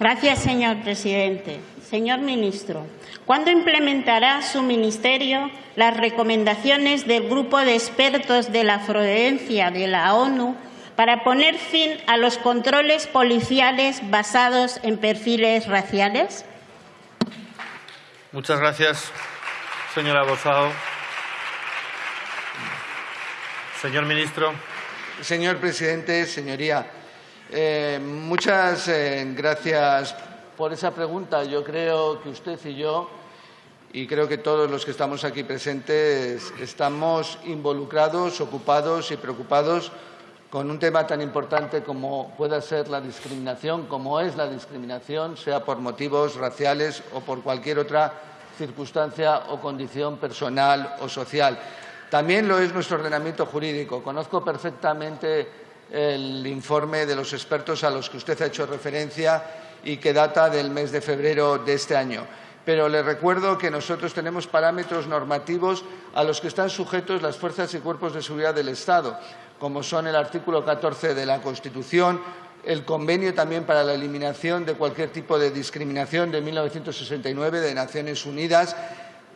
Gracias, señor presidente. Señor ministro, ¿cuándo implementará su ministerio las recomendaciones del grupo de expertos de la afrodencia de la ONU para poner fin a los controles policiales basados en perfiles raciales? Muchas gracias, señora Bosao. Señor ministro. Señor presidente, señoría, eh, muchas eh, gracias por esa pregunta. Yo creo que usted y yo, y creo que todos los que estamos aquí presentes, estamos involucrados, ocupados y preocupados con un tema tan importante como pueda ser la discriminación, como es la discriminación, sea por motivos raciales o por cualquier otra circunstancia o condición personal o social. También lo es nuestro ordenamiento jurídico. Conozco perfectamente el informe de los expertos a los que usted ha hecho referencia y que data del mes de febrero de este año. Pero le recuerdo que nosotros tenemos parámetros normativos a los que están sujetos las fuerzas y cuerpos de seguridad del Estado, como son el artículo 14 de la Constitución, el convenio también para la eliminación de cualquier tipo de discriminación de 1969 de Naciones Unidas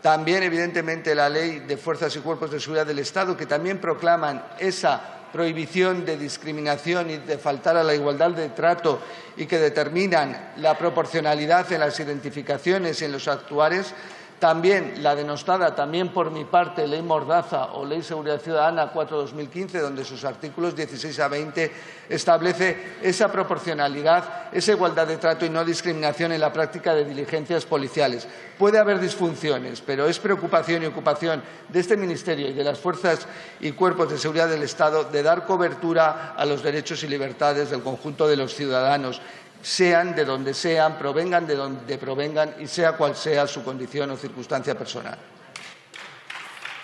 también, evidentemente, la Ley de Fuerzas y Cuerpos de Seguridad del Estado, que también proclaman esa prohibición de discriminación y de faltar a la igualdad de trato y que determinan la proporcionalidad en las identificaciones y en los actuares, también la denostada, también por mi parte, Ley Mordaza o Ley Seguridad Ciudadana 4-2015, donde sus artículos 16 a 20 establece esa proporcionalidad, esa igualdad de trato y no discriminación en la práctica de diligencias policiales. Puede haber disfunciones, pero es preocupación y ocupación de este Ministerio y de las fuerzas y cuerpos de seguridad del Estado de dar cobertura a los derechos y libertades del conjunto de los ciudadanos sean de donde sean, provengan de donde provengan y sea cual sea su condición o circunstancia personal.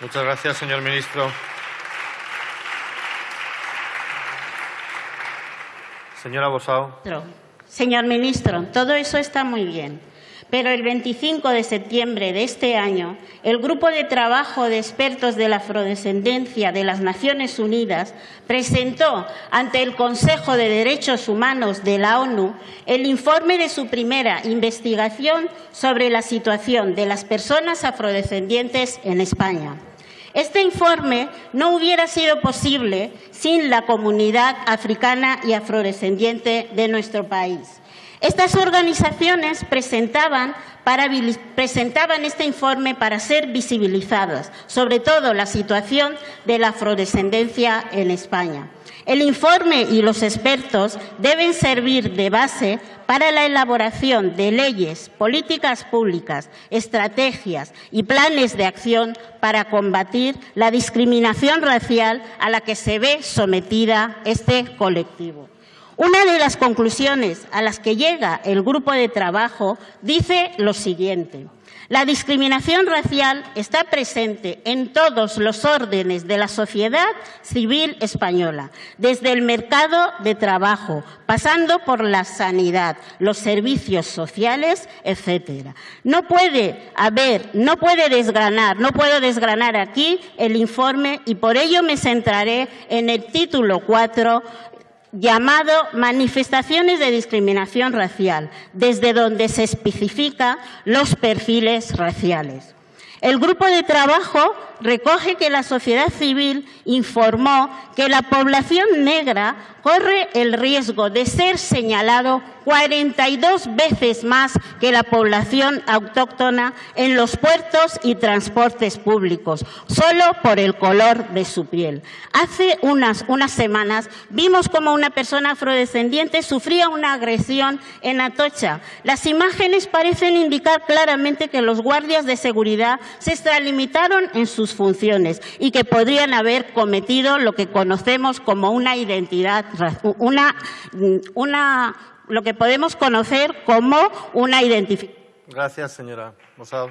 Muchas gracias, señor ministro. Señora Bosao. Señor ministro, todo eso está muy bien. Pero el 25 de septiembre de este año, el Grupo de Trabajo de Expertos de la Afrodescendencia de las Naciones Unidas presentó ante el Consejo de Derechos Humanos de la ONU el informe de su primera investigación sobre la situación de las personas afrodescendientes en España. Este informe no hubiera sido posible sin la comunidad africana y afrodescendiente de nuestro país. Estas organizaciones presentaban, este informe para ser visibilizadas, sobre todo la situación de la afrodescendencia en España. El informe y los expertos deben servir de base para la elaboración de leyes, políticas públicas, estrategias y planes de acción para combatir la discriminación racial a la que se ve sometida este colectivo. Una de las conclusiones a las que llega el grupo de trabajo dice lo siguiente. La discriminación racial está presente en todos los órdenes de la sociedad civil española, desde el mercado de trabajo, pasando por la sanidad, los servicios sociales, etcétera. No puede haber, no puede desgranar, no puedo desgranar aquí el informe y por ello me centraré en el título 4 llamado manifestaciones de discriminación racial, desde donde se especifican los perfiles raciales. El grupo de trabajo recoge que la sociedad civil informó que la población negra corre el riesgo de ser señalado 42 veces más que la población autóctona en los puertos y transportes públicos, solo por el color de su piel. Hace unas, unas semanas vimos como una persona afrodescendiente sufría una agresión en Atocha. Las imágenes parecen indicar claramente que los guardias de seguridad se extralimitaron en sus funciones y que podrían haber cometido lo que conocemos como una identidad, una, una lo que podemos conocer como una identificación. Gracias, señora Mosado.